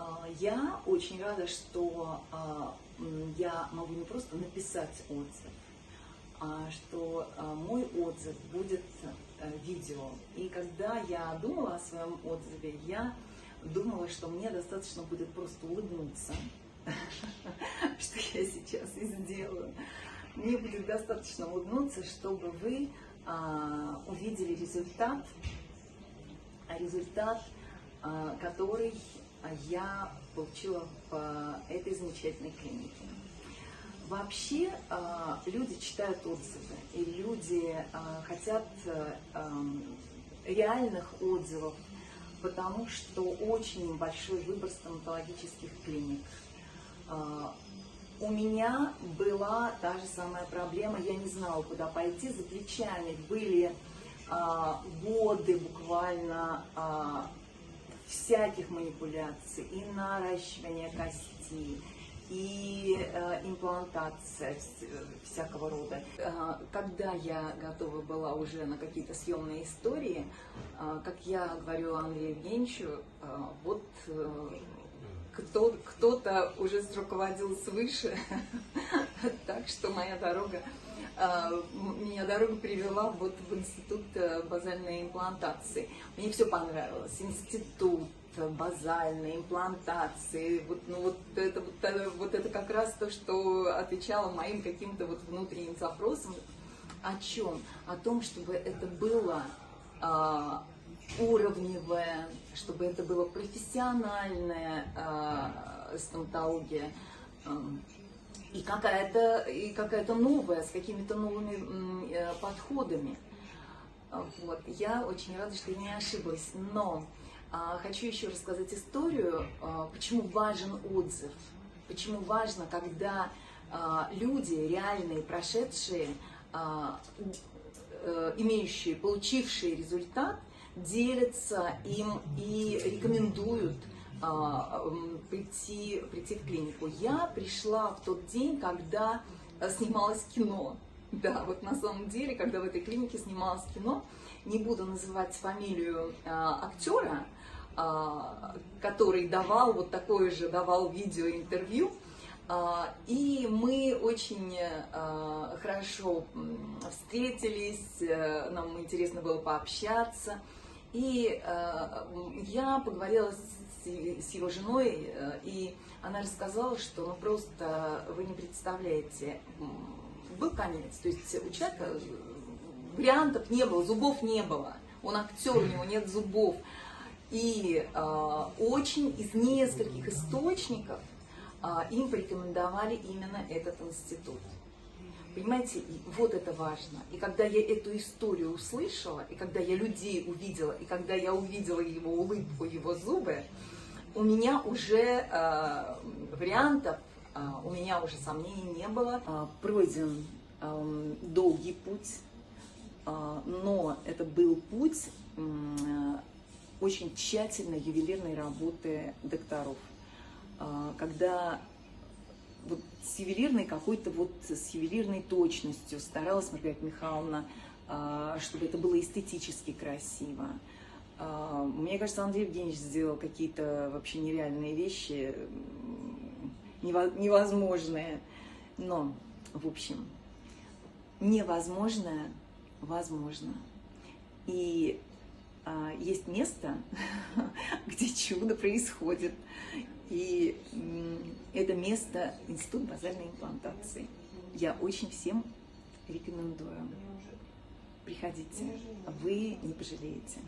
А, Я очень рада, что а, я могу не просто написать отзыв, а что а, мой отзыв будет э, видео. И когда я думала о своем отзыве, я думала, что мне достаточно будет просто улыбнуться, что я сейчас и сделаю. Мне будет достаточно улыбнуться, чтобы вы увидели результат, результат, который я получила в а, этой замечательной клинике. Вообще а, люди читают отзывы, и люди а, хотят реальных отзывов, потому что очень большой выбор стоматологических клиник. А, У меня была та же самая проблема, я не знала, куда пойти, за плечами были а, годы буквально а, всяких манипуляций, и наращивание кости, и э, имплантация вс- всякого рода. Э, Когда я готова была уже на какие-то съемные истории, э, как я говорю Андрею Евгеньевичу, э, вот кто, кто-то уже руководил свыше, так что моя дорога, а, меня дорога привела вот в институт э, базальной имплантации. Мне все понравилось. Институт э, базальной имплантации. Вот, ну, вот, это, вот, это, вот это как раз то, что отвечало моим каким-то вот внутренним запросам. О чем? О том, чтобы это было а, уровневое, чтобы это было профессиональная а, стоматология ам, и какая-то и какая-то новая, с какими-то новыми э, подходами. Вот. Я очень рада, что я не ошиблась. Но а, хочу еще рассказать историю, а, почему важен отзыв. Почему важно, когда а, люди, реальные, прошедшие, а, э, имеющие, получившие результат, делятся им и рекомендуют прийти, прийти в клинику. Я пришла в тот день, когда э, снималось кино. Да, вот на самом деле, когда в этой клинике снималось кино, не буду называть фамилию а, актера, а, который давал вот такое же, давал видеоинтервью, а, и мы очень а, хорошо встретились, э, нам интересно было пообщаться. И э, я поговорила с, с его женой, э, и она рассказала, что ну просто вы не представляете, был конец. То есть у человека вариантов не было, зубов не было. Он актер, у него нет зубов. И э, очень из нескольких источников э, им порекомендовали именно этот институт. Понимаете, и вот это важно. И когда я эту историю услышала, и когда я людей увидела, и когда я увидела его улыбку, его зубы, у меня уже э, вариантов, э, у меня уже сомнений не было. А, Пройден эм, долгий путь, а, но это был путь э, очень тщательной ювелирной работы докторов. А, Когда с ювелирной какой-то вот с ювелирной точностью старалась Маргарита Михайловна, а, чтобы это было эстетически красиво. А, Мне кажется, Андрей Евгеньевич сделал какие-то вообще нереальные вещи, невозможные. Но, в общем, невозможное возможно. И есть место, где чудо происходит. И это место Институт базальной имплантации. Я очень всем рекомендую. Приходите, вы не пожалеете.